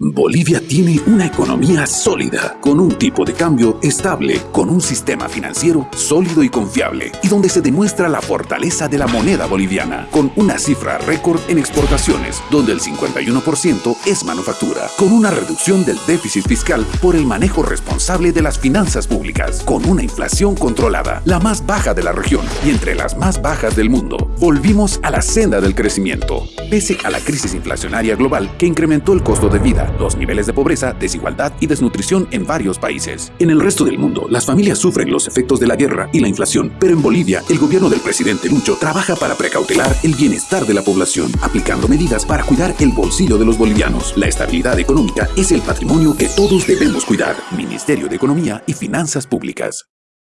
Bolivia tiene una economía sólida, con un tipo de cambio estable, con un sistema financiero sólido y confiable, y donde se demuestra la fortaleza de la moneda boliviana, con una cifra récord en exportaciones, donde el 51% es manufactura, con una reducción del déficit fiscal por el manejo responsable de las finanzas públicas, con una inflación controlada, la más baja de la región y entre las más bajas del mundo. Volvimos a la senda del crecimiento, pese a la crisis inflacionaria global que incrementó el costo de vida, los niveles de pobreza, desigualdad y desnutrición en varios países. En el resto del mundo, las familias sufren los efectos de la guerra y la inflación, pero en Bolivia, el gobierno del presidente Lucho trabaja para precautelar el bienestar de la población, aplicando medidas para cuidar el bolsillo de los bolivianos. La estabilidad económica es el patrimonio que todos debemos cuidar. Ministerio de Economía y Finanzas Públicas.